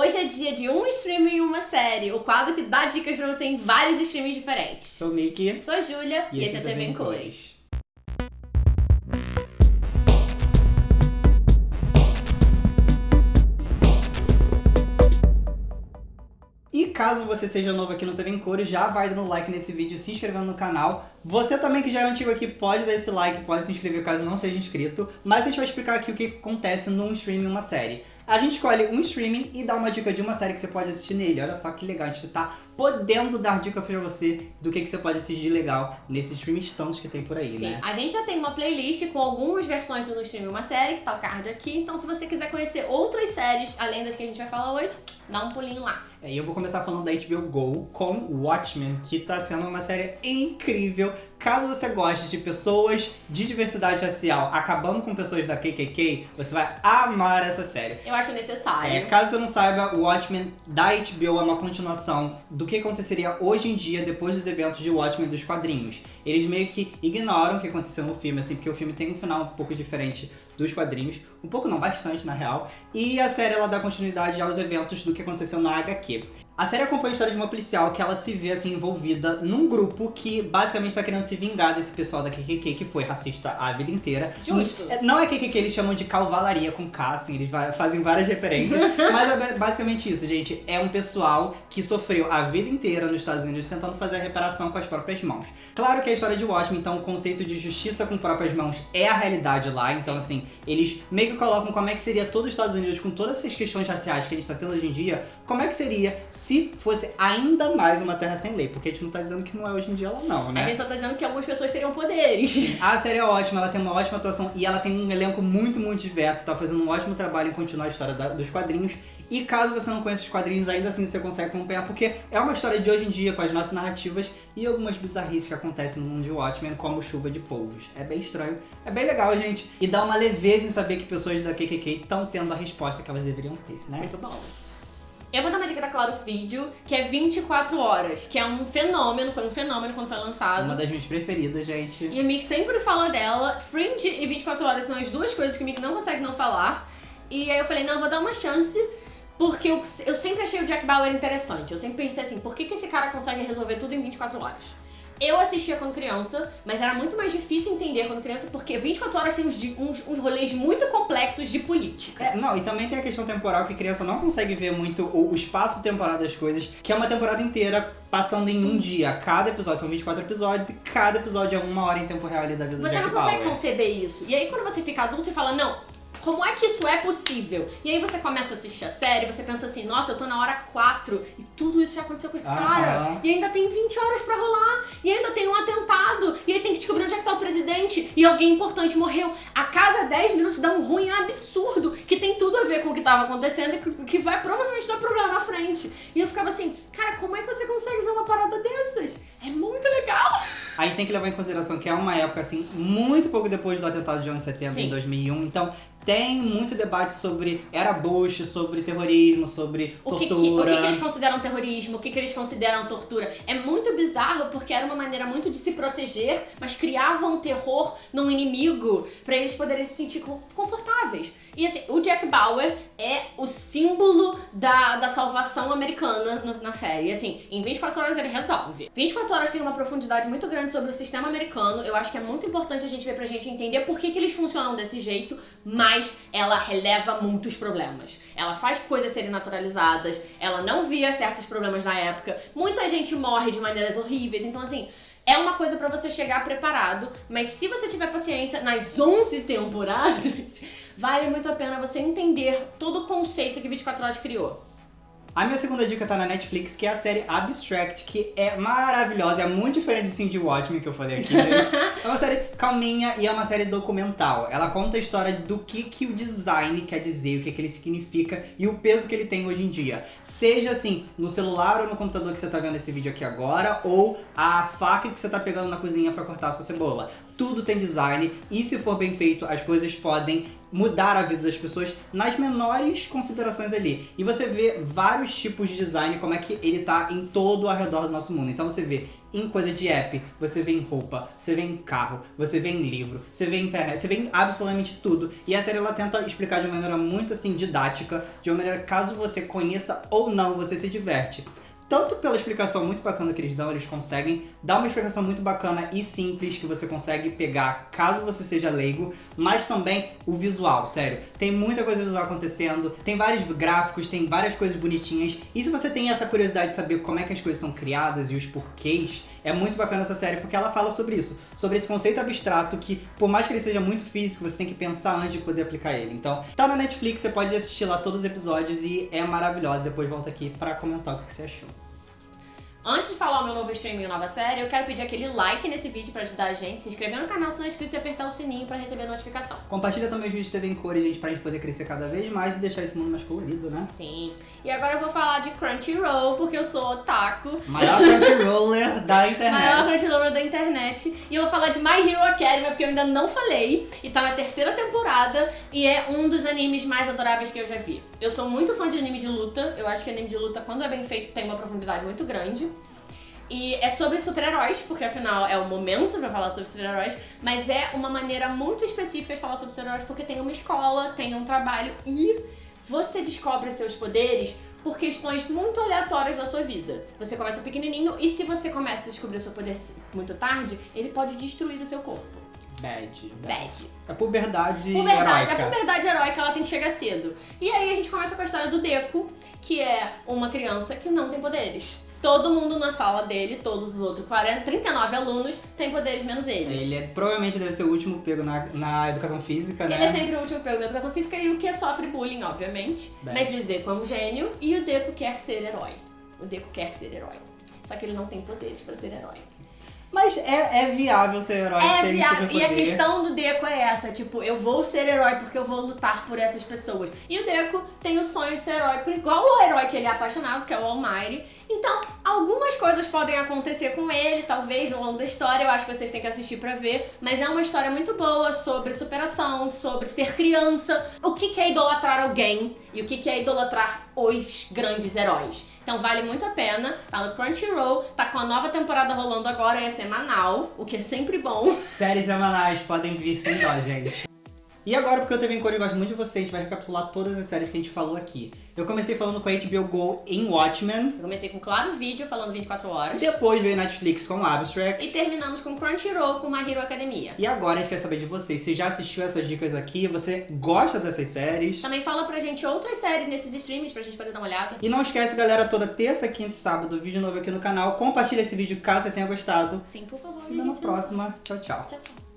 Hoje é dia de um streaming e uma série, o quadro que dá dicas pra você em vários streams diferentes. Sou Mickey. Sou a Júlia e, esse é TV em Cores. E caso você seja novo aqui no TV em Cores, já vai dando like nesse vídeo, se inscrevendo no canal. Você também que já é antigo aqui, pode dar esse like, pode se inscrever caso não seja inscrito. Mas a gente vai explicar aqui o que acontece num streaming e uma série. A gente escolhe um streaming e dá uma dica de uma série que você pode assistir nele. Olha só que legal, a gente tá podendo dar dica pra você do que, que você pode assistir de legal nesses streams tantos que tem por aí, Sim, né? a gente já tem uma playlist com algumas versões do No Stream e uma série, que tá o card aqui. Então se você quiser conhecer outras séries, além das que a gente vai falar hoje, dá um pulinho lá. É, e eu vou começar falando da HBO Go com Watchmen, que tá sendo uma série incrível. Caso você goste de pessoas de diversidade racial acabando com pessoas da KKK, você vai amar essa série. Eu acho necessário. É, caso você não saiba, o Watchmen da HBO é uma continuação do que aconteceria hoje em dia depois dos eventos de Watchmen dos quadrinhos. Eles meio que ignoram o que aconteceu no filme, assim, porque o filme tem um final um pouco diferente dos quadrinhos, um pouco não, bastante na real, e a série ela dá continuidade aos eventos do que aconteceu na HQ. A série acompanha a história de uma policial que ela se vê assim envolvida num grupo que basicamente está querendo se vingar desse pessoal da KKK que foi racista a vida inteira. Justo. É, Não é KKK, eles chamam de calvalaria com K, assim, eles fazem várias referências. mas é ba- basicamente isso, gente. É um pessoal que sofreu a vida inteira nos Estados Unidos tentando fazer a reparação com as próprias mãos. Claro que a história de Watchmen, então o conceito de justiça com próprias mãos é a realidade lá. Então, assim, eles meio que colocam como é que seria todo os Estados Unidos com todas essas questões raciais que a gente tá tendo hoje em dia, como é que seria se fosse ainda mais uma terra sem lei. Porque a gente não tá dizendo que não é hoje em dia lá não, né? A gente só tá dizendo que algumas pessoas teriam poderes. A série é ótima, ela tem uma ótima atuação e ela tem um elenco muito, muito diverso. Tá fazendo um ótimo trabalho em continuar a história da- dos quadrinhos. E caso você não conheça os quadrinhos, ainda assim você consegue acompanhar, porque é uma história de hoje em dia, com as nossas narrativas e algumas bizarrices que acontecem no mundo de Watchmen, como chuva de polvos. É bem estranho, é bem legal, gente. E dá uma leveza em saber que pessoas da KKK estão tendo a resposta que elas deveriam ter, né? Muito bom. Eu vou dar uma dica da Claro Vídeo, que é 24 horas, que é um fenômeno, foi um fenômeno quando foi lançado. Uma das minhas preferidas, gente. E o Mick sempre fala dela. Fringe e 24 horas são as duas coisas que o Mick não consegue não falar. E aí eu falei, não, eu vou dar uma chance, porque eu, eu sempre achei o Jack Bauer interessante. Eu sempre pensei assim, por que, que esse cara consegue resolver tudo em 24 horas? Eu assistia quando criança, mas era muito mais difícil entender quando criança, porque 24 horas tem uns, uns, uns rolês muito complexos de política. É, não, e também tem a questão temporal que criança não consegue ver muito o, o espaço temporal das coisas, que é uma temporada inteira passando em um dia. Cada episódio são 24 episódios e cada episódio é uma hora em tempo real ali da vida Você não consegue Bauer. conceber isso. E aí quando você fica adulto, você fala, não, como é que isso é possível? E aí você começa a assistir a série, você pensa assim, nossa, eu tô na hora 4 e tudo isso já aconteceu com esse Aham. cara. E ainda tem 20 horas pra rolar. E ainda tem um atentado. E aí tem que descobrir onde é que tá o presidente. E alguém importante morreu. A cada 10 minutos dá um ruim absurdo que tem tudo a ver com o que tava acontecendo e que- que vai provavelmente dar problema na frente. E eu ficava assim, cara, como é que você consegue ver uma parada dessas? É muito legal. A gente tem que levar em consideração que é uma época, assim, muito pouco depois do atentado de 11 de setembro Sim. em 2001, então tem muito debate sobre era Bush, sobre terrorismo, sobre O que, que- tortura. o que que eles consideram terrorismo, o que, que eles consideram tortura. É muito bizarro porque era uma maneira muito de se proteger, mas criavam um terror num inimigo pra eles poderem se sentir con- confortáveis. E assim, o Jack Bauer é o símbolo da, da salvação americana no- na série. E assim, em 24 horas ele resolve. 24 horas tem uma profundidade muito grande sobre o sistema americano. Eu acho que é muito importante a gente ver pra gente entender por que, que eles funcionam desse jeito, mas ela releva muitos problemas. Ela faz coisas serem naturalizadas, ela não via certos problemas na época. Muita gente morre de maneiras horríveis, então assim. É uma coisa pra você chegar preparado, mas se você tiver paciência nas 11 temporadas, vale muito a pena você entender todo o conceito que 24 Horas criou. A minha segunda dica tá na Netflix, que é a série Abstract, que é maravilhosa, é muito diferente de Cindy Watchmen que eu falei aqui, gente. É uma série calminha e é uma série documental. Ela conta a história do que, que o design quer dizer, o que, que ele significa e o peso que ele tem hoje em dia. Seja assim, no celular ou no computador que você tá vendo esse vídeo aqui agora, ou a faca que você tá pegando na cozinha pra cortar a sua cebola. Tudo tem design e se for bem feito, as coisas podem mudar a vida das pessoas nas menores considerações ali. E você vê vários tipos de design, como é que ele tá em todo ao redor do nosso mundo. Então você vê em coisa de app, você vê em roupa, você vê em carro, você vê em livro, você vê em internet, você vê em absolutamente tudo. E a série ela tenta explicar de uma maneira muito assim didática, de uma maneira caso você conheça ou não, você se diverte tanto pela explicação muito bacana que eles dão, eles conseguem dar uma explicação muito bacana e simples que você consegue pegar caso você seja leigo, mas também o visual, sério. Tem muita coisa visual acontecendo, tem vários gráficos, tem várias coisas bonitinhas. E se você tem essa curiosidade de saber como é que as coisas são criadas e os porquês, é muito bacana essa série porque ela fala sobre isso, sobre esse conceito abstrato que, por mais que ele seja muito físico, você tem que pensar antes de poder aplicar ele. Então, tá na Netflix, você pode assistir lá todos os episódios e é maravilhosa. Depois volta aqui pra comentar o que você achou. Antes de falar o meu novo streaming e nova série, eu quero pedir aquele like nesse vídeo pra ajudar a gente, se inscrever no canal se não é inscrito e apertar o sininho pra receber a notificação. Compartilha também os vídeos de TV em cores, gente, pra gente poder crescer cada vez mais e deixar esse mundo mais colorido, né? Sim. E agora eu vou falar de Crunchyroll, porque eu sou otaku. Maior Crunchyroller da internet. Maior Crunchyroller da internet. E eu vou falar de My Hero Academy, porque eu ainda não falei. E tá na terceira temporada e é um dos animes mais adoráveis que eu já vi. Eu sou muito fã de anime de luta. Eu acho que anime de luta, quando é bem feito, tem uma profundidade muito grande. E é sobre super-heróis, porque afinal é o momento pra falar sobre super-heróis, mas é uma maneira muito específica de falar sobre super-heróis porque tem uma escola, tem um trabalho e você descobre seus poderes por questões muito aleatórias da sua vida. Você começa pequenininho e se você começa a descobrir o seu poder muito tarde, ele pode destruir o seu corpo. Bad. Bad. É puberdade, Puberdade, heróica. a puberdade heróica, ela tem que chegar cedo. E aí a gente começa com a história do Deco, que é uma criança que não tem poderes. Todo mundo na sala dele, todos os outros 40, 39 alunos, têm poderes menos ele. Ele é, provavelmente deve ser o último pego na, na educação física, né? Ele é sempre o último pego da educação física e o que sofre bullying, obviamente. Bem. Mas o Deco é um gênio e o Deco quer ser herói. O Deco quer ser herói. Só que ele não tem poderes pra ser herói. Mas é, é viável ser herói É sem viável. E a questão do Deco é essa, tipo, eu vou ser herói porque eu vou lutar por essas pessoas. E o Deco tem o sonho de ser herói, por igual o herói que ele é apaixonado, que é o Almighty. Então, algumas coisas podem acontecer com ele, talvez, ao longo da história, eu acho que vocês têm que assistir pra ver. Mas é uma história muito boa sobre superação, sobre ser criança, o que é idolatrar alguém e o que é idolatrar os grandes heróis. Então vale muito a pena, tá no Crunchyroll, tá com a nova temporada rolando agora, é semanal, o que é sempre bom. Séries semanais podem vir sem dó, gente. E agora, porque eu TV em Cor e gosto muito de vocês, a gente vai recapitular todas as séries que a gente falou aqui. Eu comecei falando com a HBO Go em Watchmen, Eu comecei com Claro Vídeo, falando 24 horas. depois veio Netflix com Abstract. E terminamos com Crunchyroll com My Hero Academia. E agora a gente quer saber de vocês. Você já assistiu essas dicas aqui? Você gosta dessas séries? Também fala pra gente outras séries nesses streams pra gente poder dar uma olhada. E não esquece, galera, toda terça, quinta e sábado, vídeo novo aqui no canal. Compartilha esse vídeo caso você tenha gostado. Sim, por favor. Se vê na próxima. Tchau, tchau. Tchau, tchau.